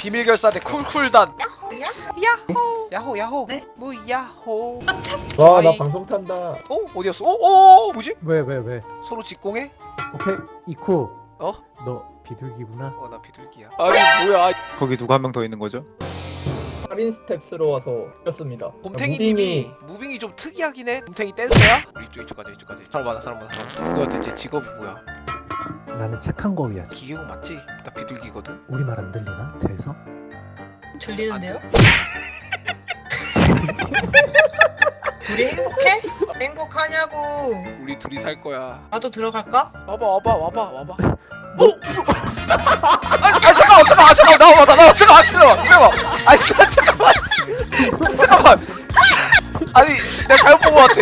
비밀 결사대 쿨쿨단. 야? 야호. 야호 야호. 네? 무야호. 와나 아이. 방송 탄다. 어 어디였어? 어 어 뭐지? 왜 왜 왜? 서로 직공해? 오케이. 이쿠. 어? 너 비둘기구나. 어 나 비둘기야. 아니 뭐야. 거기 누가 한 명 더 있는 거죠? 할인 스텝스로 와서 였습니다. 곰탱이님이 moving이 좀 특이하긴 해. 곰탱이 댄서야? 우리 이쪽 이쪽 가자 이쪽 가자 사람 많아 사람 많아 사람 많아. 뭐야 대체 직업이 뭐야 나는 착한 거위야 기계공 맞지 나 비둘기거든 우리 말 안 들리나? 돼서? 들리는데요? 우리 행복해? 행복하냐고 우리 둘이 살 거야 나도 들어갈까? 와봐 와봐 와봐 와봐 어? 아, 아 잠깐만 잠깐만 잠깐만 나와봐 나와 잠깐만 기다려봐 기다려봐 아니 자, 잠깐만 잠깐만 아니 내가 잘못 본것 같아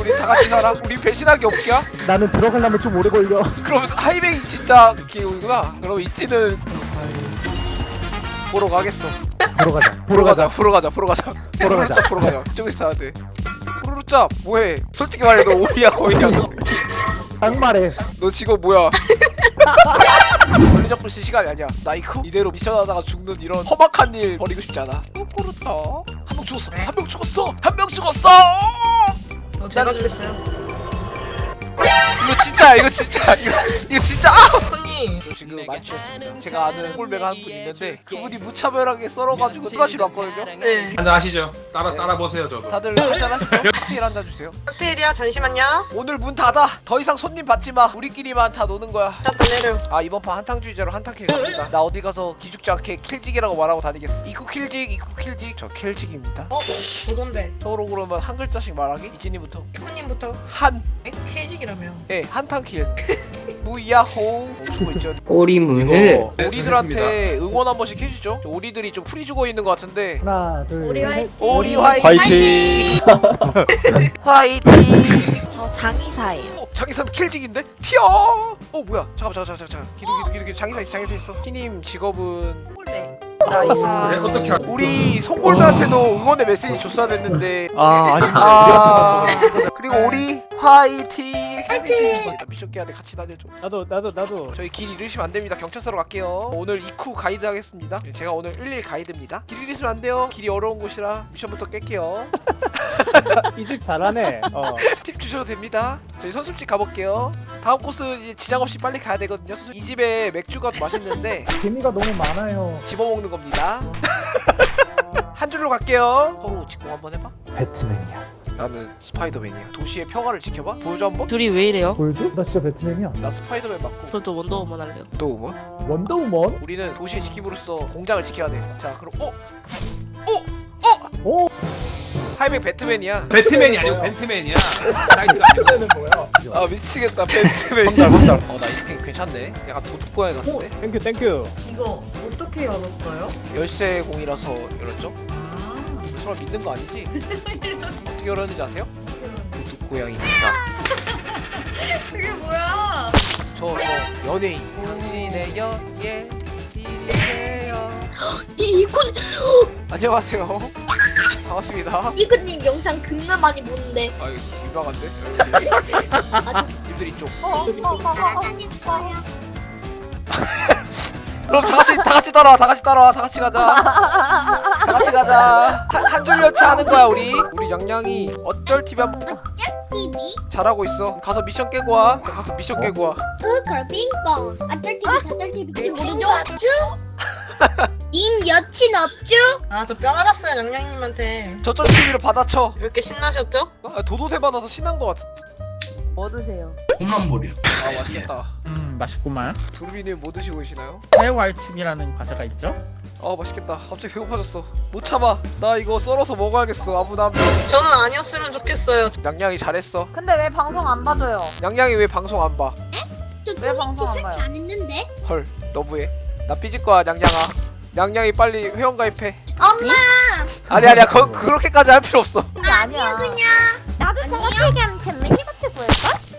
우리 우리 다 같이 살아 우리 배신하기 없기야 나는 들어가려면 좀 오래 걸려. 그럼 하이뱅이 진짜 기운이구나. 그럼 이찌는 보러 가겠어. 보러 가자. 보러 가자. 보러 가자 보러 가자. 보러 가자. 보러 가자. 이쪽에서 타야 돼 푸르르짭 뭐해? 솔직히 말해 너 오리야 거이야. 너. 딱 말해. 너 지금 뭐야? 원래 잡고 있을 시간이 아니야. 나이쿠 이대로 미션 하다가 죽는 이런 험악한 일 버리고 싶지 않아. 꼬꼬르타. 한명 죽었어. 한 명 죽었어. 한 명 죽었어! 너 제가 죽였어요 이거 진짜야 이거 진짜 이거, 이거 진짜 아! 저 지금 만취했습니다. 제가 아는 꼴배가 한 분 있는데 그분이 무차별하게 썰어가지고 술 마시러 왔거든요? 네. 한잔 하시죠. 따라 따라 보세요 저도. 다들 한잔 하시죠? 칵테일 한잔 주세요. 칵테일이야 잠시만요. 오늘 문 닫아. 더 이상 손님 받지 마. 우리끼리만 다 노는 거야. 샷다 내려 아 이번 판 한탕주의자로 한탕 kill 갑니다. 나 어디 가서 기죽지 않게 킬직이라고 말하고 다니겠어. 이쿠 킬직 이쿠 킬직. 저 킬직입니다. 어? 그건데. 서로 그러면 한 글자씩 말하기? 이진이부터? 피코님부터? 한. 에? 케이직이라며 예, 한탕킬. 무야호 주고 있죠 네, 오리들한테 응원 한 번씩 해주죠 저 오리들이 좀 풀이 죽어 있는 것 같은데 하나 둘셋 화이팅. 오리 화이팅 화이팅! 화이팅 저 장의사예요. 어, 장기산 킬직인데? 튀어! 어 뭐야 잠깐만 잠깐만 잠깐만 기도 기도 기도 기도 장기사 있어 장기사 있어 피님 직업은. 나이사 그래 어떻게 하... 우리 송골드한테도 응원의 메시지 줬어야 됐는데. 아 아니 아. 그리고 우리 화이팅! 화이팅! 미션 깨야 돼. 같이 다녀줘. 나도 나도 나도. 저희 길 잃으시면 안 됩니다. 경찰서로 갈게요. 오늘 이쿠 가이드 하겠습니다. 제가 오늘 11 가이드입니다. 길 잃으시면 안 돼요. 길이 어려운 곳이라 미션부터 깰게요. 이 집 잘하네. 어. 팁 주셔도 됩니다. 저희 선술집 가볼게요 다음 코스 지장 없이 빨리 가야 되거든요 이 집에 맥주가 맛있는데 재미가 너무 많아요 집어먹는 겁니다 어. 한 줄로 갈게요 서로 직공 한번 해봐 배트맨이야 나는 스파이더맨이야 도시의 평화를 지켜봐? 보여줘 한번? 둘이 왜 이래요? 보여줘? 나 진짜 배트맨이야 나 스파이더맨 맞고 저도 원더우먼 할래요 또 우먼? 원더우먼? 우리는 도시의 지킴으로써 공장을 지켜야 돼자 그럼 어? 어? 어? 오! 800 배트맨이야. 배트맨이 아니고 벤트맨이야. 나이트가 아니고. 아 미치겠다 배트맨. 혼날 혼날. 어 나이스 캔 괜찮네. 약간 도둑 고양이 같은데. 어, 땡큐 땡큐. 이거 어떻게 열었어요? 열쇠 공이라서 열었죠? 아 설마 믿는 거 아니지? 어떻게 열었는지 아세요? 도둑 고양이입니다. 그게 뭐야? 저 저 연예인. 당신의 연예. 이리세요. 이 이콘 안녕하세요. 반갑습니다. 이콘님 영상 겁나 많이 보는데. 아 민망한데? 님들 이쪽. 어, 그럼 다 같이 다 같이 따라와 다 같이 따라와 다 같이 가자. 다 같이 가자. 한줄 열차 하는 거야 우리. 우리 양양이 어쩔 TV 한번 TV 잘하고 있어. 가서 미션 깨고 와. 자, 가서 미션 깨고 와. 걸 빙봉. 어쩔 TV 저쩔 TV 모르죠? 님 여친 없죠? 아저 뼈 맞았어요 양양님한테 저쪽 TV로 받아쳐 왜 이렇게 신나셨죠? 아, 도도새 받아서 신난 거 같아 뭐 드세요? 홈런볼이요. 아 맛있겠다 음 맛있구만 두루비님 뭐 드시고 계시나요? 사회활칙이라는 과자가 있죠? 아 맛있겠다 갑자기 배고파졌어 못 참아 나 이거 썰어서 먹어야겠어 아무나 저는 아니었으면 좋겠어요 양양이 잘했어 근데 왜 방송 안 봐줘요? 양양이 왜 방송 안 봐? 왜 방송 안 봐요? 안 했는데? 헐 너무해 나 삐질 거야 양양아 양양이 빨리 회원 가입해 엄마! 아니 아니야 거, 그렇게까지 할 필요 없어 아니야. 나도 저거 세게 하면 잼민이 같아 보일걸?